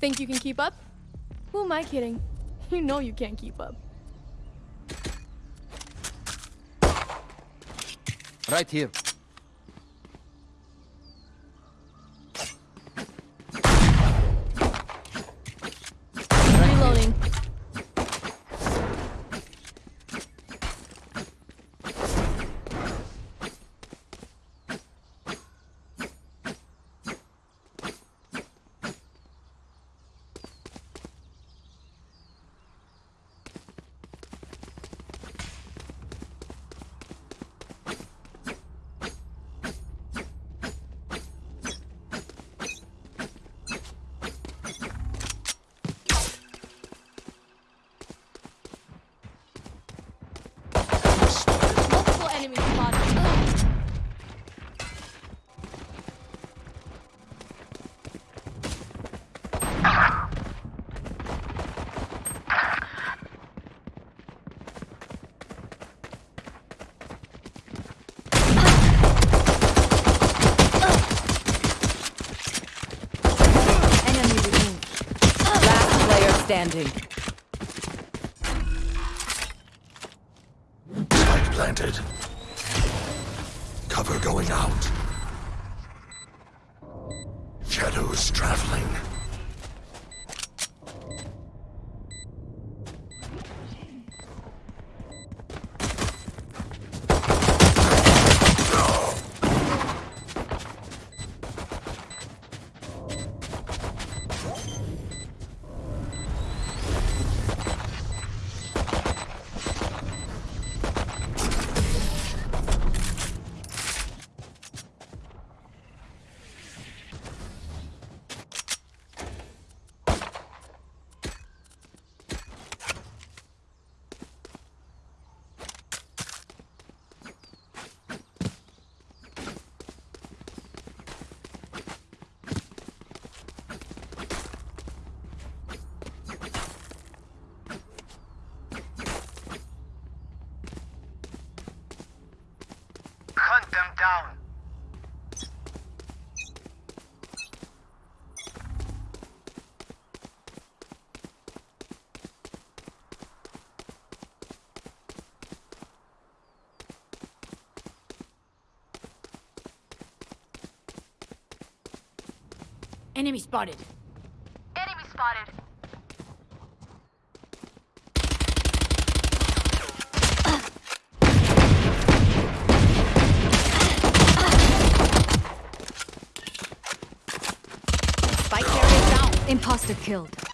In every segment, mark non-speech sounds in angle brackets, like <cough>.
Think you can keep up? Who am I kidding? <laughs> You know you can't keep up. Right here. Reloading. Multiple enemies spotted. Ugh. Enemy removed. Last player standing. Spike planted. Cover going out. Shadows traveling. Hunt them down. Enemy spotted. Enemy spotted. Spike carrier down. Imposter killed.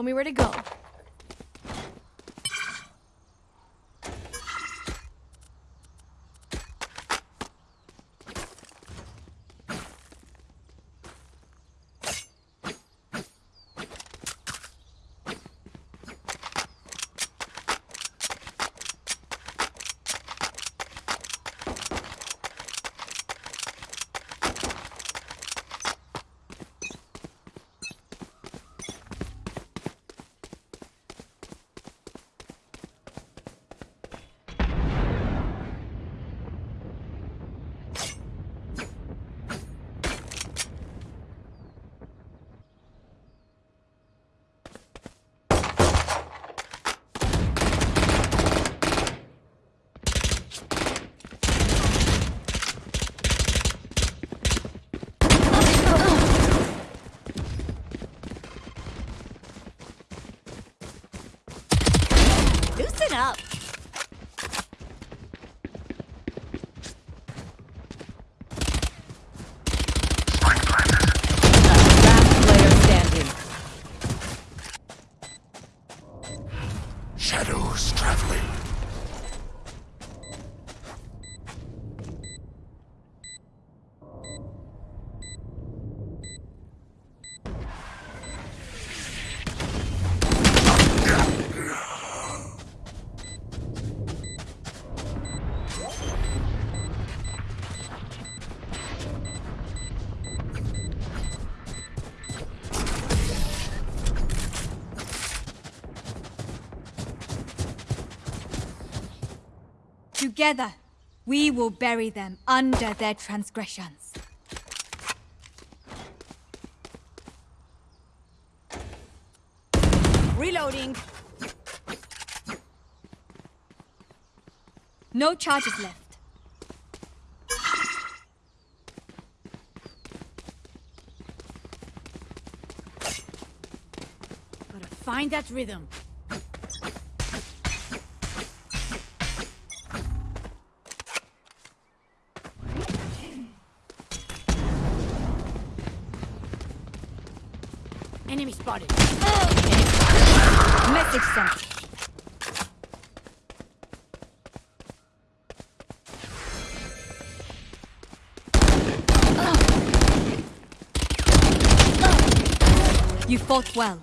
Show me where to go. Loosen up. Last player standing. Shadows traveling. Together, we will bury them under their transgressions. Reloading. No charges left. Gotta find that rhythm. Spotted. Message sent. You fought well.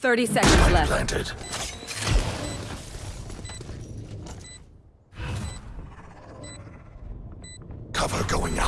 30 seconds left. Planted. Cover going out.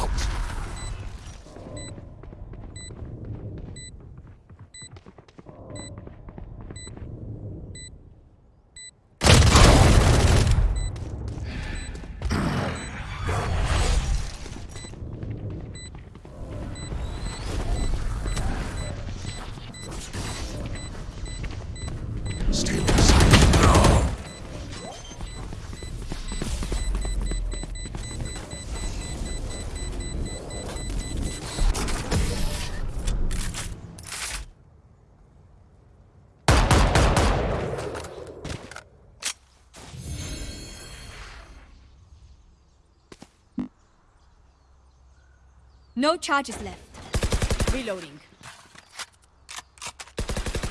No charges left. Reloading.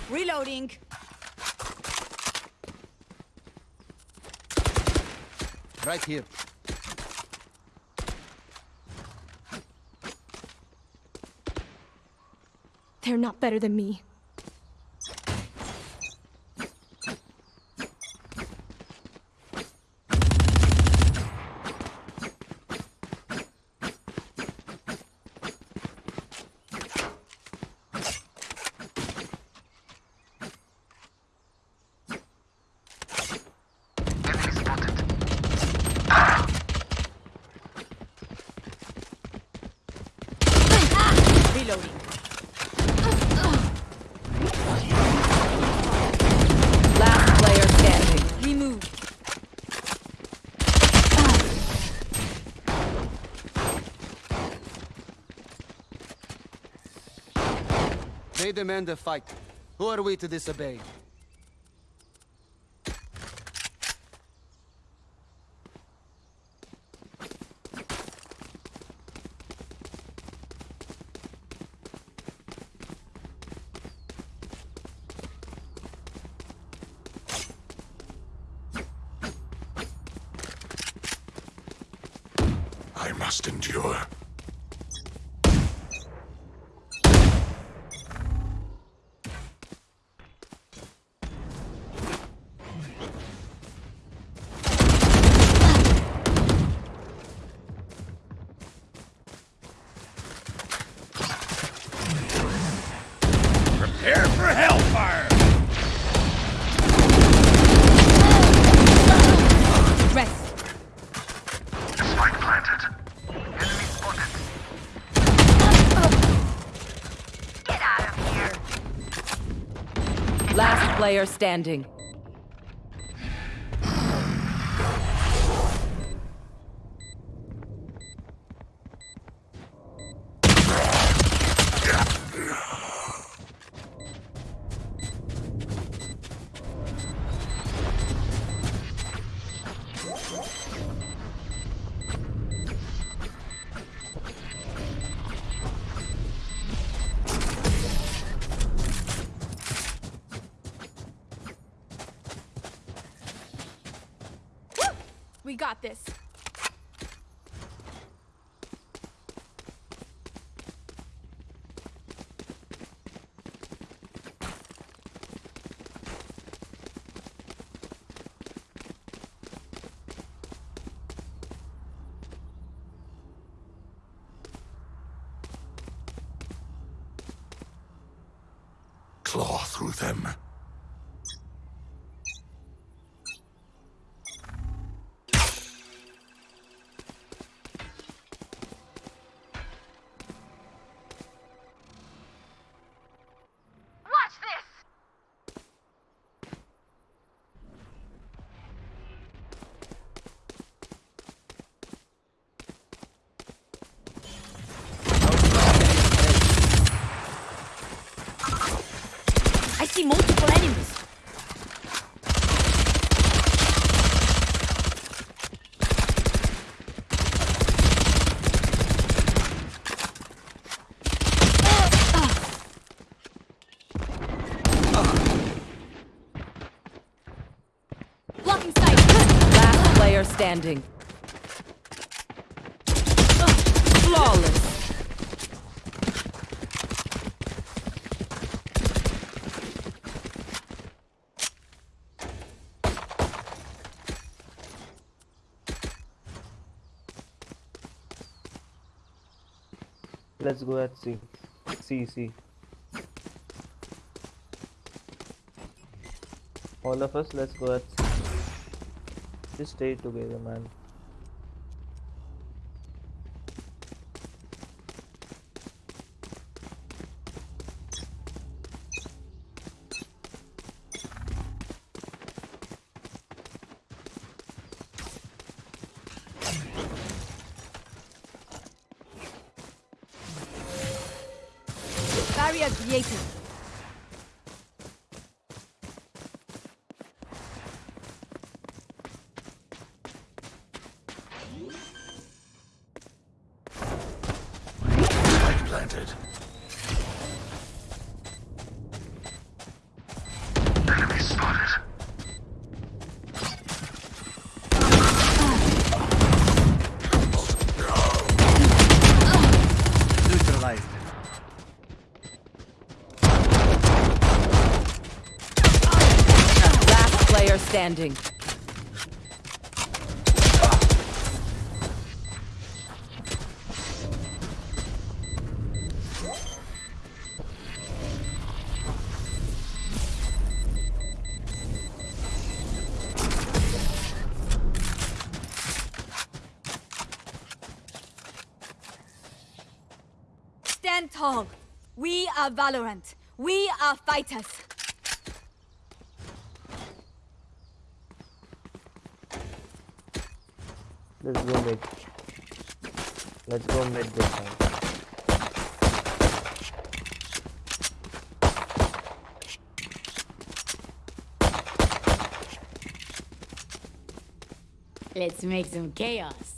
Reloading. Right here. They're not better than me. Enemy spotted. Reloading. Last player standing. We move. Demand a fight. Who are we to disobey? I must endure. Prepare for hellfire! Rest. Spike planted. Enemy spotted. Get out of here. Last player standing. We got this. Claw through them. Watch this! I see Let's go at C. C, C. All of us, let's go at C. Just stay together, man. Barrier created. Spike planted. Enemy spotted. Neutralized. Last player standing. Stand tall. We are Valorant. We are fighters. Let's go mid. Let's go mid this time. Let's make some chaos.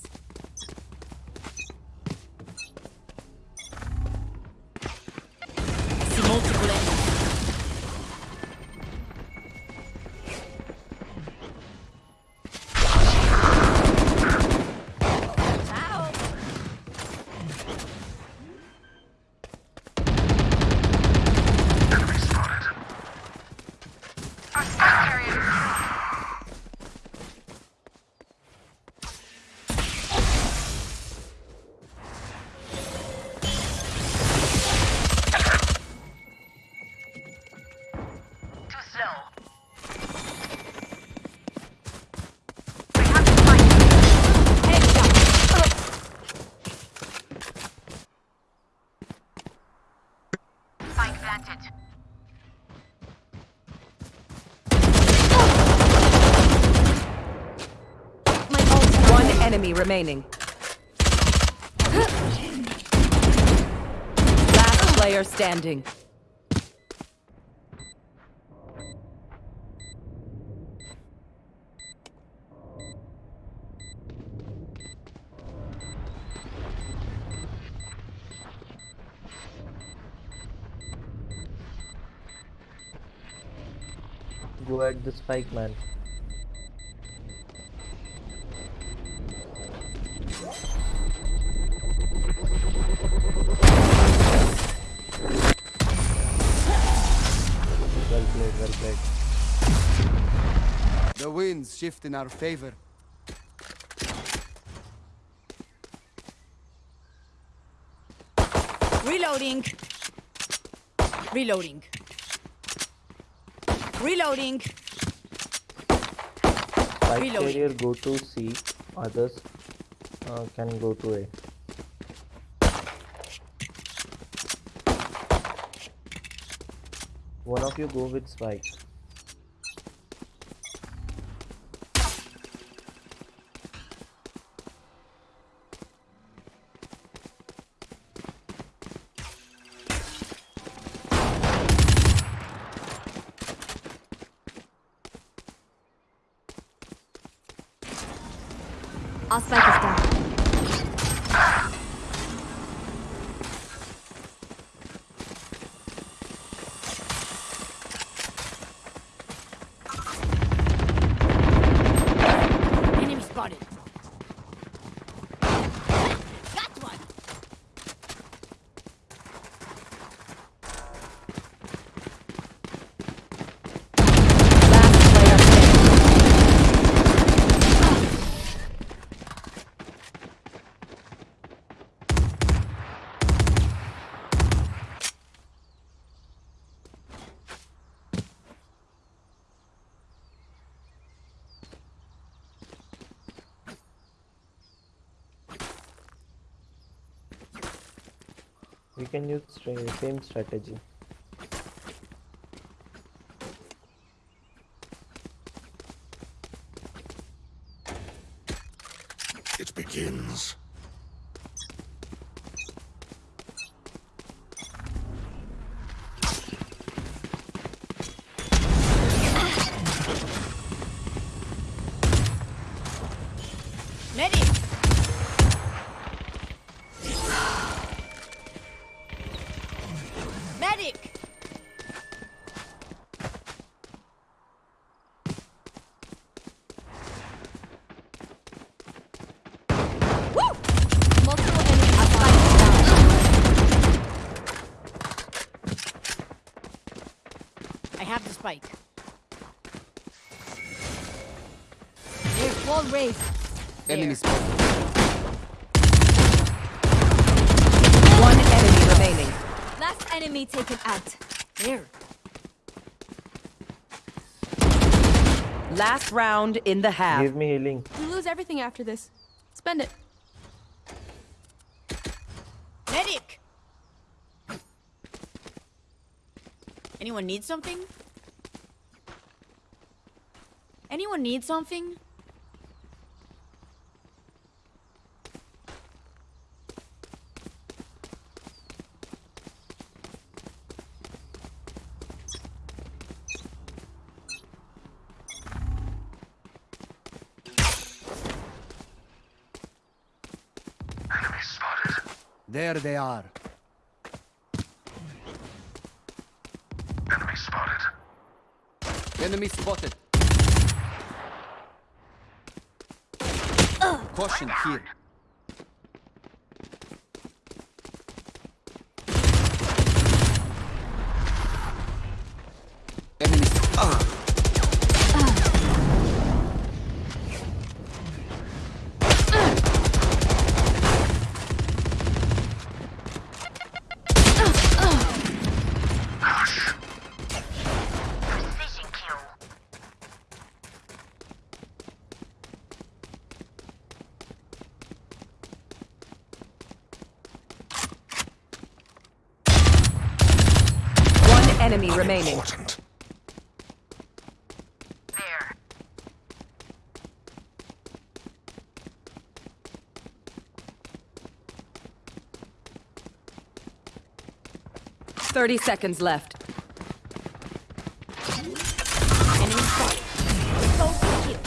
Remaining. Last player standing. Go at the spike, man. Shift in our favor. Reloading. Reloading. Reloading. Spike Reloading. carrier go to C, others uh, can go to A. One of you go with Spike. Our spike is down. Enemy spotted. Got one. Last player standing. We can use same strategy. It begins. Medic. Medic. Woo! Multiple enemies. Our spike is down. I have the spike. There's wall raised. Enemy spotted. One enemy remaining. Last enemy taken out. There. Last round in the half. Give me healing. You lose everything after this. Spend it. Medic. Anyone need something? Anyone need something? There they are. Enemy spotted. Enemy spotted. Caution here. Remaining. Important. Thirty seconds left. Enemy spotted. So cute.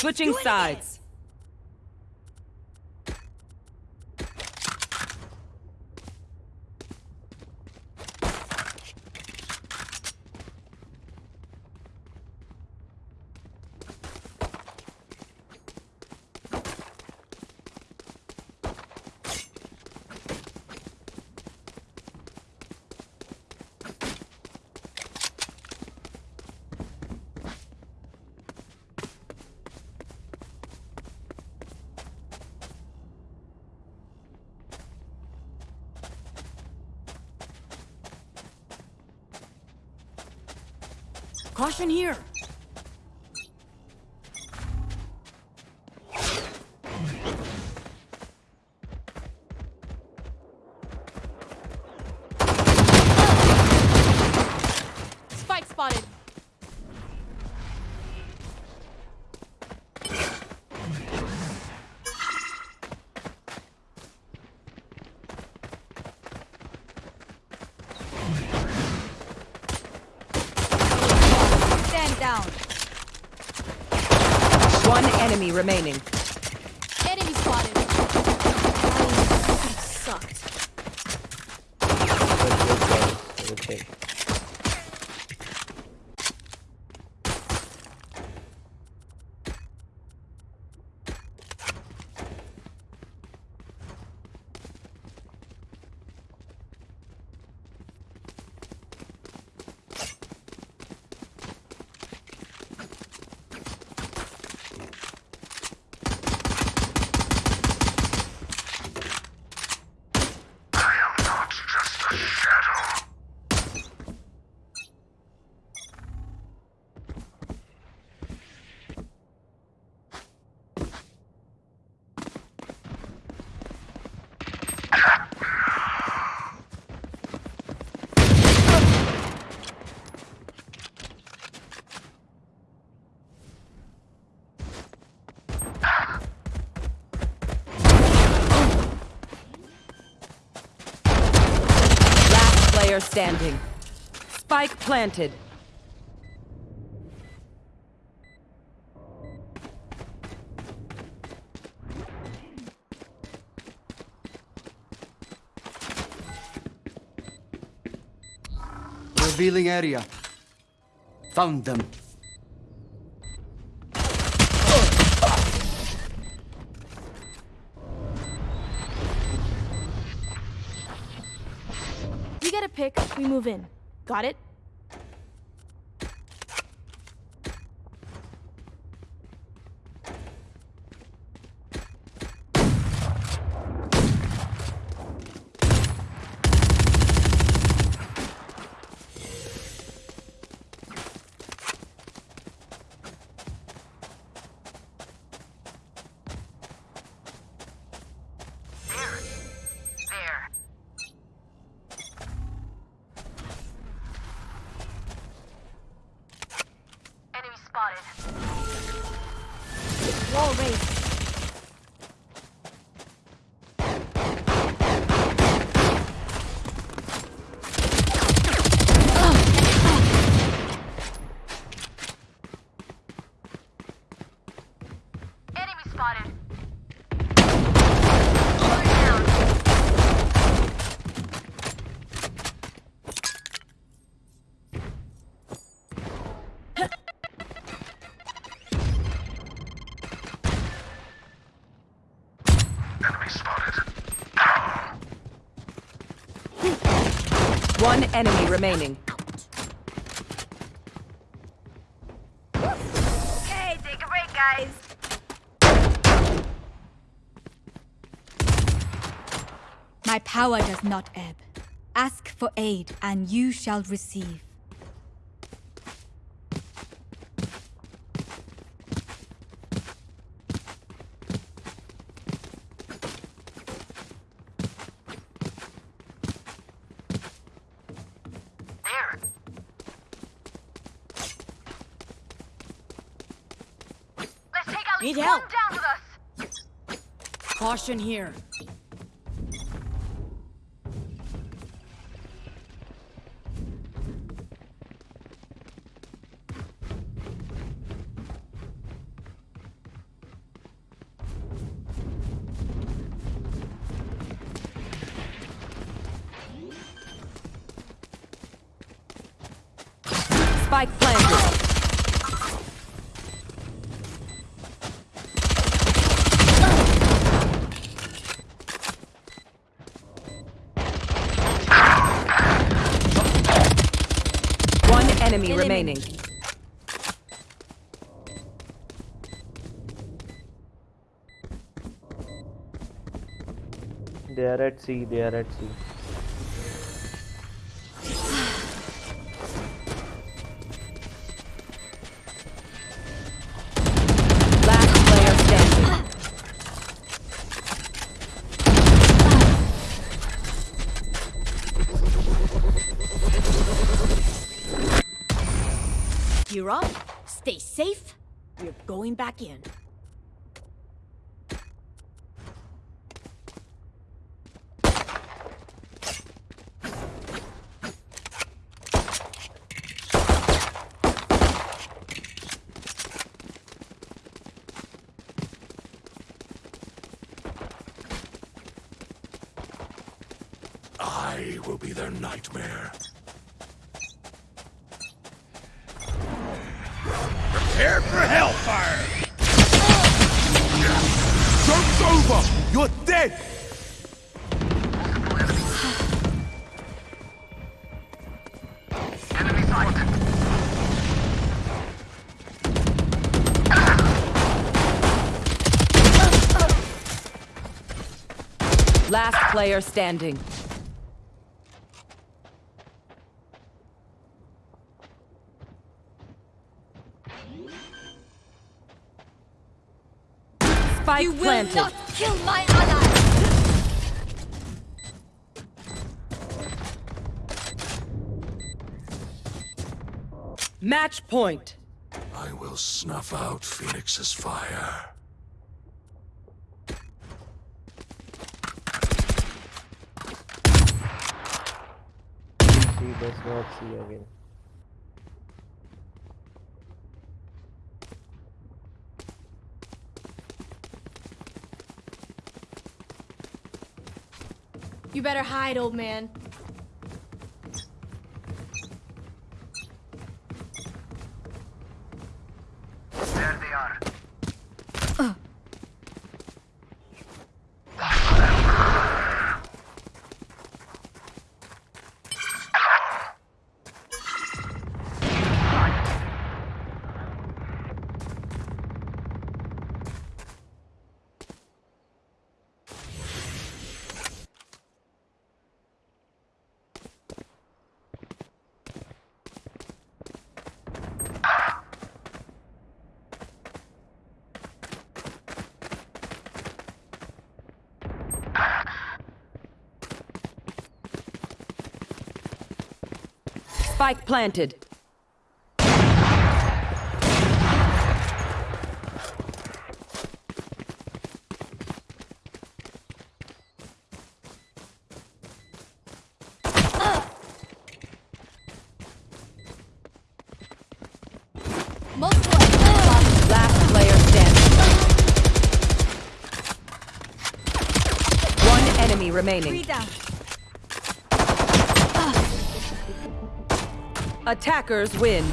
Switching sides. Caution here. Spike spotted. Stand down. One enemy remaining. Enemy spotted. Sucked. But good guys. Okay. I am not just a shadow. Last player standing. Spike planted. Revealing area. Found them. Move in. Got it? Spotted. Wall raised. Remaining. Okay, take a break, guys. My power does not ebb. Ask for aid, and you shall receive. There. Let's take at Need least help. one down with us. Caution here. One enemy remaining. They are at C. They are at C. I will be their nightmare. Prepare for hellfire! Joke's over! You're dead! Enemy spotted. Last player standing. Spike You will not kill my ally! Match point. I will snuff out Phoenix's fire. He does not see again. You better hide, old man. Spike planted. Last player standing. One enemy remaining. Three down. Attackers win.